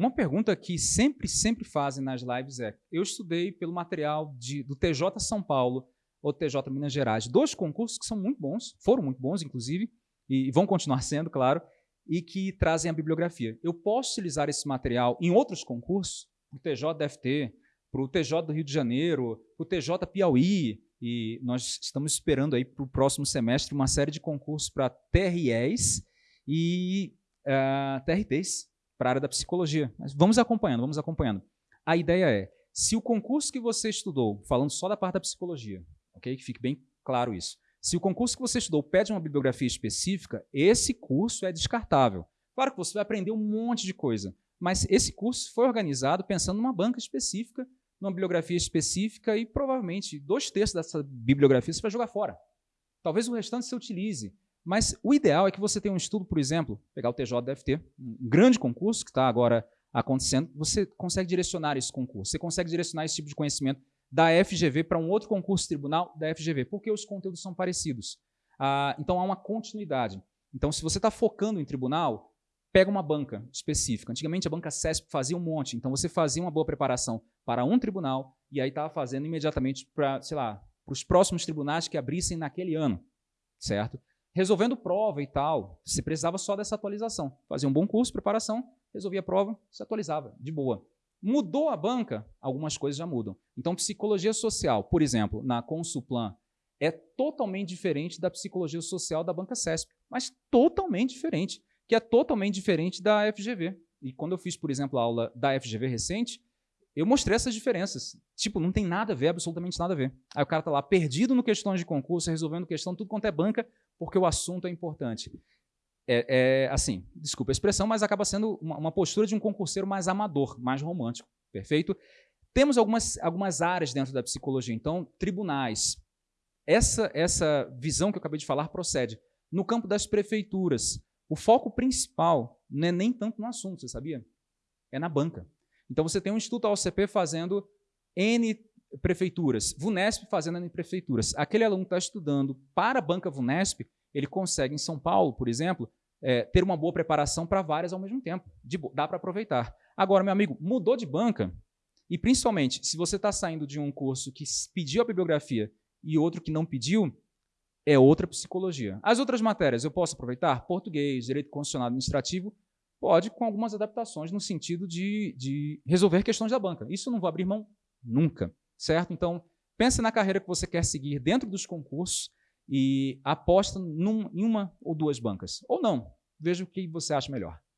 uma pergunta que sempre, sempre fazem nas lives é: eu estudei pelo material de, do TJ São Paulo ou TJ Minas Gerais, dois concursos que são muito bons, foram muito bons, inclusive, e vão continuar sendo, claro, e que trazem a bibliografia. Eu posso utilizar esse material em outros concursos, para o TJ DFT, para o TJ do Rio de Janeiro, para o TJ Piauí, e nós estamos esperando aí para o próximo semestre uma série de concursos para TREs e uh, eh, TRTs para a área da psicologia. Mas vamos acompanhando, vamos acompanhando. A ideia é, se o concurso que você estudou, falando só da parte da psicologia, ok? Que fique bem claro isso. Se o concurso que você estudou pede uma bibliografia específica, esse curso é descartável. Claro que você vai aprender um monte de coisa, mas esse curso foi organizado pensando numa banca específica, numa bibliografia específica e provavelmente dois terços dessa bibliografia você vai jogar fora. Talvez o restante você utilize. Mas o ideal é que você tenha um estudo, por exemplo, pegar o TJDFT, um grande concurso que está agora acontecendo, você consegue direcionar esse concurso, você consegue direcionar esse tipo de conhecimento da FGV para um outro concurso tribunal da FGV, porque os conteúdos são parecidos. Ah, então há uma continuidade. Então, se você está focando em tribunal, pega uma banca específica. Antigamente a banca CESP fazia um monte, então você fazia uma boa preparação para um tribunal e aí estava fazendo imediatamente para, sei lá, para os próximos tribunais que abrissem naquele ano, certo? Resolvendo prova e tal, você precisava só dessa atualização. Fazia um bom curso, preparação, resolvia a prova, se atualizava, de boa. Mudou a banca, algumas coisas já mudam. Então, psicologia social, por exemplo, na Consulplan, é totalmente diferente da psicologia social da banca CESP, mas totalmente diferente, que é totalmente diferente da FGV. E quando eu fiz, por exemplo, a aula da FGV recente, eu mostrei essas diferenças. Tipo, não tem nada a ver, absolutamente nada a ver. Aí o cara está lá perdido no questões de concurso, resolvendo questão tudo quanto é banca, porque o assunto é importante é, é, assim, desculpa a expressão, mas acaba sendo uma, uma, postura de um concurseiro mais amador, mais romântico, perfeito? Temos algumas, algumas áreas dentro da psicologia, então, tribunais. Essa, essa visão que eu acabei de falar procede. No campo das prefeituras, o foco principal não é nem tanto no assunto, você sabia? É na banca. Então, você tem um Instituto AOCP fazendo N prefeituras, VUNESP fazendo N prefeituras. Aquele aluno que está estudando para a banca VUNESP, ele consegue, em São Paulo, por exemplo, é, ter uma boa preparação para várias ao mesmo tempo. De, dá para aproveitar. Agora, meu amigo, mudou de banca, e principalmente, se você está saindo de um curso que pediu a bibliografia e outro que não pediu, é outra psicologia. As outras matérias eu posso aproveitar? Português, direito constitucional administrativo, pode, com algumas adaptações no sentido de, de resolver questões da banca. Isso não vou abrir mão nunca, certo? Então, pense na carreira que você quer seguir dentro dos concursos e aposta num, em uma ou duas bancas. Ou não. Veja o que você acha melhor.